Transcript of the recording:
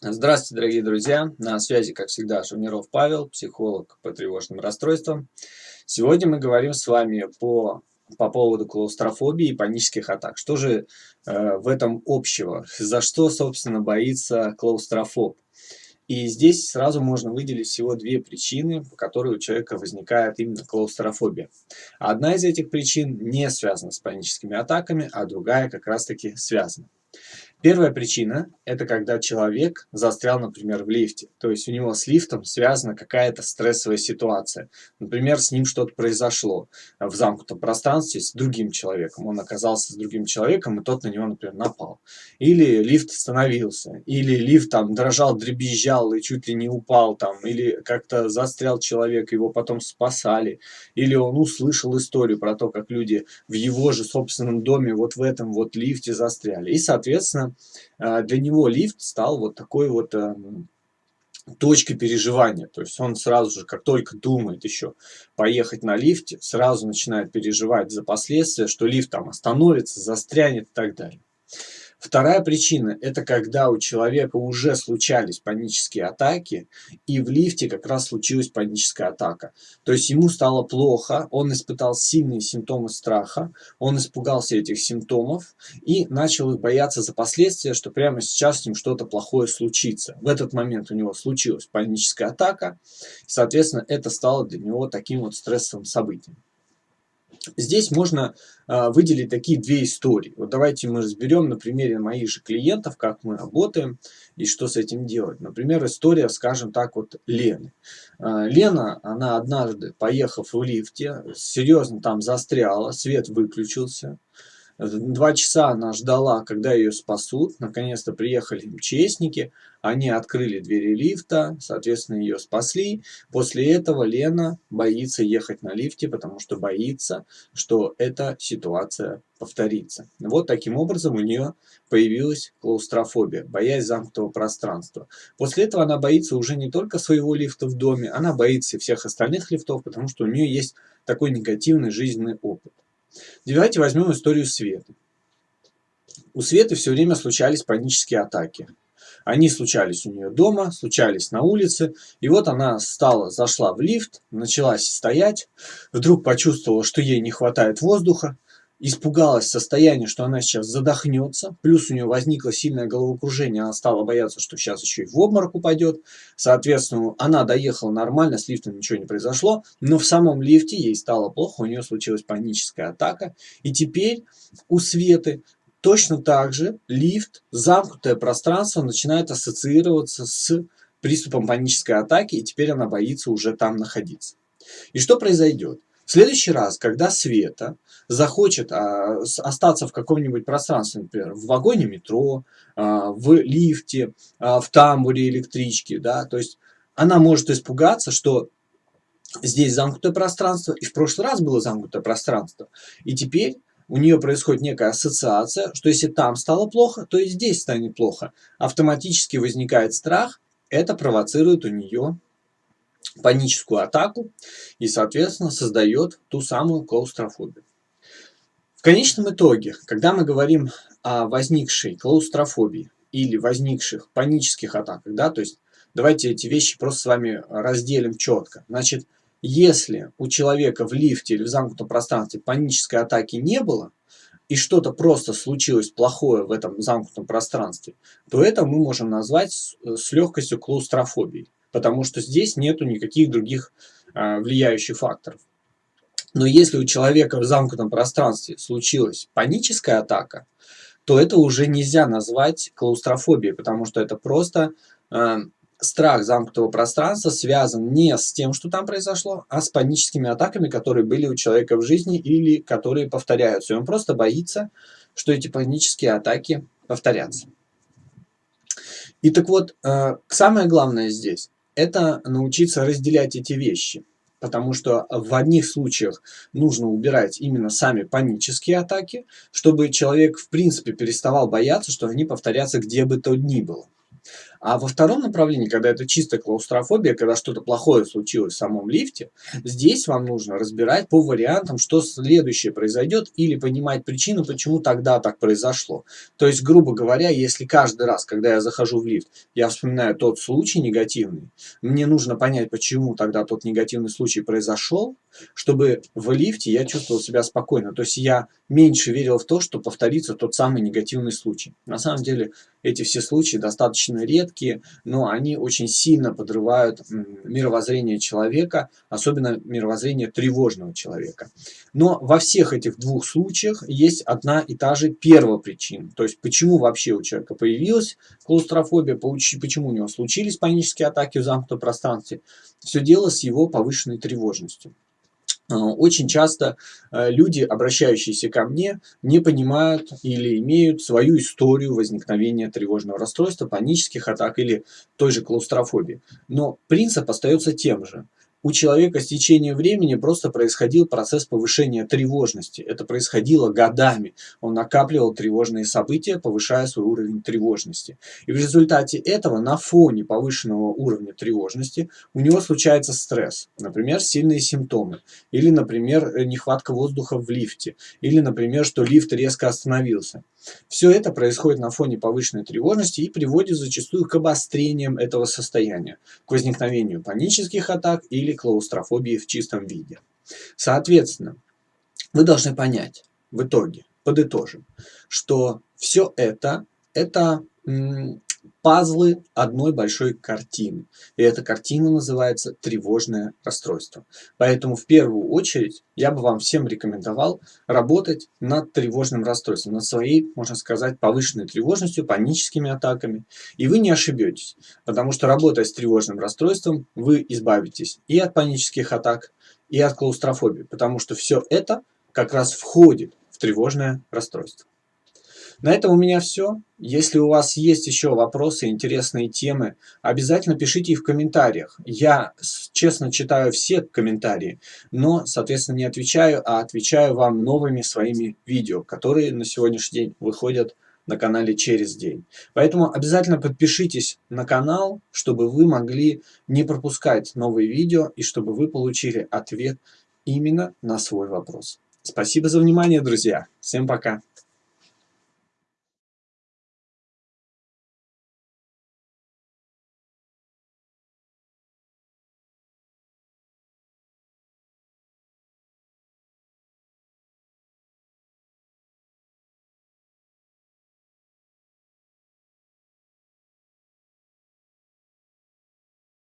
Здравствуйте, дорогие друзья! На связи, как всегда, Шавниров Павел, психолог по тревожным расстройствам. Сегодня мы говорим с вами по, по поводу клаустрофобии и панических атак. Что же э, в этом общего? За что, собственно, боится клаустрофоб? И здесь сразу можно выделить всего две причины, по которой у человека возникает именно клаустрофобия. Одна из этих причин не связана с паническими атаками, а другая как раз-таки связана. Первая причина – это когда человек застрял, например, в лифте. То есть у него с лифтом связана какая-то стрессовая ситуация. Например, с ним что-то произошло в замкнутом пространстве с другим человеком. Он оказался с другим человеком, и тот на него, например, напал. Или лифт остановился, или лифт там дрожал, дребезжал и чуть ли не упал там, или как-то застрял человек, его потом спасали, или он услышал историю про то, как люди в его же собственном доме вот в этом вот лифте застряли. И, соответственно, Э, для него лифт стал вот такой вот эм, точкой переживания. То есть он сразу же, как только думает еще поехать на лифте, сразу начинает переживать за последствия, что лифт там остановится, застрянет и так далее. Вторая причина – это когда у человека уже случались панические атаки, и в лифте как раз случилась паническая атака. То есть ему стало плохо, он испытал сильные симптомы страха, он испугался этих симптомов и начал их бояться за последствия, что прямо сейчас с ним что-то плохое случится. В этот момент у него случилась паническая атака, соответственно, это стало для него таким вот стрессовым событием. Здесь можно э, выделить такие две истории. Вот давайте мы разберем на примере моих же клиентов, как мы работаем и что с этим делать. Например, история, скажем так, вот Лены. Э, Лена, она однажды, поехав в лифте, серьезно там застряла, свет выключился. Два часа она ждала, когда ее спасут. Наконец-то приехали МЧСники. Они открыли двери лифта, соответственно, ее спасли. После этого Лена боится ехать на лифте, потому что боится, что эта ситуация повторится. Вот таким образом у нее появилась клаустрофобия, боязнь замкнутого пространства. После этого она боится уже не только своего лифта в доме, она боится и всех остальных лифтов, потому что у нее есть такой негативный жизненный опыт. Давайте возьмем историю Светы. У Светы все время случались панические атаки. Они случались у нее дома, случались на улице. И вот она стала, зашла в лифт, начала стоять, вдруг почувствовала, что ей не хватает воздуха, испугалась состояния, что она сейчас задохнется, плюс у нее возникло сильное головокружение, она стала бояться, что сейчас еще и в обморок упадет. Соответственно, она доехала нормально, с лифтом ничего не произошло, но в самом лифте ей стало плохо, у нее случилась паническая атака. И теперь у Светы точно так же лифт, замкнутое пространство начинает ассоциироваться с приступом панической атаки, и теперь она боится уже там находиться. И что произойдет? В следующий раз, когда Света захочет а, остаться в каком-нибудь пространстве, например, в вагоне метро, а, в лифте, а, в тамбуре электрички, да, то есть она может испугаться, что здесь замкнутое пространство, и в прошлый раз было замкнутое пространство, и теперь у нее происходит некая ассоциация, что если там стало плохо, то и здесь станет плохо. Автоматически возникает страх, это провоцирует у нее паническую атаку и, соответственно, создает ту самую клаустрофобию. В конечном итоге, когда мы говорим о возникшей клаустрофобии или возникших панических атаках, да, то есть давайте эти вещи просто с вами разделим четко. Значит, если у человека в лифте или в замкнутом пространстве панической атаки не было, и что-то просто случилось плохое в этом замкнутом пространстве, то это мы можем назвать с легкостью клаустрофобией потому что здесь нету никаких других а, влияющих факторов. Но если у человека в замкнутом пространстве случилась паническая атака, то это уже нельзя назвать клаустрофобией, потому что это просто э, страх замкнутого пространства связан не с тем, что там произошло, а с паническими атаками, которые были у человека в жизни или которые повторяются. И он просто боится, что эти панические атаки повторятся. И так вот, э, самое главное здесь это научиться разделять эти вещи. Потому что в одних случаях нужно убирать именно сами панические атаки, чтобы человек в принципе переставал бояться, что они повторятся где бы то ни было. А во втором направлении, когда это чистая клаустрофобия, когда что-то плохое случилось в самом лифте, здесь вам нужно разбирать по вариантам, что следующее произойдет, или понимать причину, почему тогда так произошло. То есть, грубо говоря, если каждый раз, когда я захожу в лифт, я вспоминаю тот случай негативный, мне нужно понять, почему тогда тот негативный случай произошел, чтобы в лифте я чувствовал себя спокойно. То есть я меньше верил в то, что повторится тот самый негативный случай. На самом деле эти все случаи достаточно редкие, но они очень сильно подрывают мировоззрение человека, особенно мировоззрение тревожного человека. Но во всех этих двух случаях есть одна и та же первая причина. То есть почему вообще у человека появилась клаустрофобия, почему у него случились панические атаки в замкнутом пространстве. Все дело с его повышенной тревожностью. А, очень часто э, люди, обращающиеся ко мне, не понимают или имеют свою историю возникновения тревожного расстройства, панических атак или той же клаустрофобии. Но принцип остается тем же у человека с течением времени просто происходил процесс повышения тревожности. Это происходило годами. Он накапливал тревожные события, повышая свой уровень тревожности. И в результате этого на фоне повышенного уровня тревожности у него случается стресс. Например, сильные симптомы. Или, например, нехватка воздуха в лифте. Или, например, что лифт резко остановился. Все это происходит на фоне повышенной тревожности и приводит зачастую к обострениям этого состояния, к возникновению панических атак или клаустрофобии в чистом виде. Соответственно, вы должны понять в итоге, подытожим, что все это, это пазлы одной большой картины. И эта картина называется тревожное расстройство. Поэтому в первую очередь я бы вам всем рекомендовал работать над тревожным расстройством, над своей, можно сказать, повышенной тревожностью, паническими атаками. И вы не ошибетесь, потому что работая с тревожным расстройством, вы избавитесь и от панических атак, и от клаустрофобии, потому что все это как раз входит в тревожное расстройство. На этом у меня все. Если у вас есть еще вопросы, интересные темы, обязательно пишите их в комментариях. Я честно читаю все комментарии, но, соответственно, не отвечаю, а отвечаю вам новыми своими видео, которые на сегодняшний день выходят на канале через день. Поэтому обязательно подпишитесь на канал, чтобы вы могли не пропускать новые видео и чтобы вы получили ответ именно на свой вопрос. Спасибо за внимание, друзья. Всем пока.